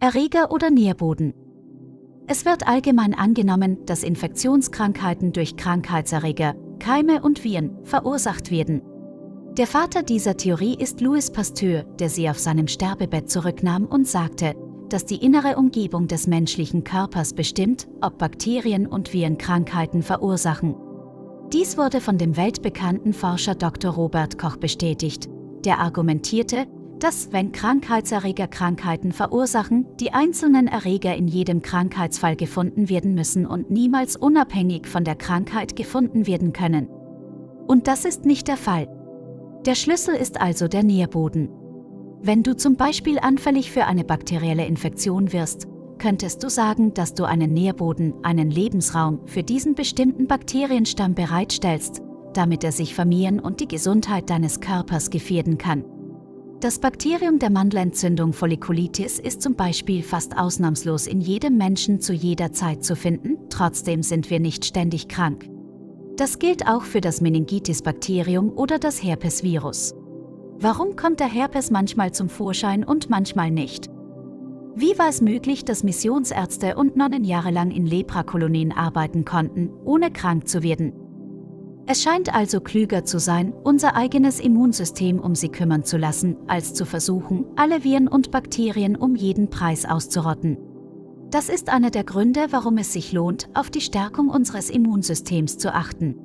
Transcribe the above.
Erreger oder Nährboden. Es wird allgemein angenommen, dass Infektionskrankheiten durch Krankheitserreger, Keime und Viren verursacht werden. Der Vater dieser Theorie ist Louis Pasteur, der sie auf seinem Sterbebett zurücknahm und sagte, dass die innere Umgebung des menschlichen Körpers bestimmt, ob Bakterien und Viren Krankheiten verursachen. Dies wurde von dem weltbekannten Forscher Dr. Robert Koch bestätigt, der argumentierte, dass, wenn Krankheitserreger Krankheiten verursachen, die einzelnen Erreger in jedem Krankheitsfall gefunden werden müssen und niemals unabhängig von der Krankheit gefunden werden können. Und das ist nicht der Fall. Der Schlüssel ist also der Nährboden. Wenn du zum Beispiel anfällig für eine bakterielle Infektion wirst, könntest du sagen, dass du einen Nährboden, einen Lebensraum für diesen bestimmten Bakterienstamm bereitstellst, damit er sich vermehren und die Gesundheit deines Körpers gefährden kann. Das Bakterium der Mandelentzündung Follikulitis ist zum Beispiel fast ausnahmslos in jedem Menschen zu jeder Zeit zu finden, trotzdem sind wir nicht ständig krank. Das gilt auch für das Meningitis-Bakterium oder das Herpesvirus. Warum kommt der Herpes manchmal zum Vorschein und manchmal nicht? Wie war es möglich, dass Missionsärzte und Nonnen jahrelang in Leprakolonien arbeiten konnten, ohne krank zu werden? Es scheint also klüger zu sein, unser eigenes Immunsystem um sie kümmern zu lassen, als zu versuchen, alle Viren und Bakterien um jeden Preis auszurotten. Das ist einer der Gründe, warum es sich lohnt, auf die Stärkung unseres Immunsystems zu achten.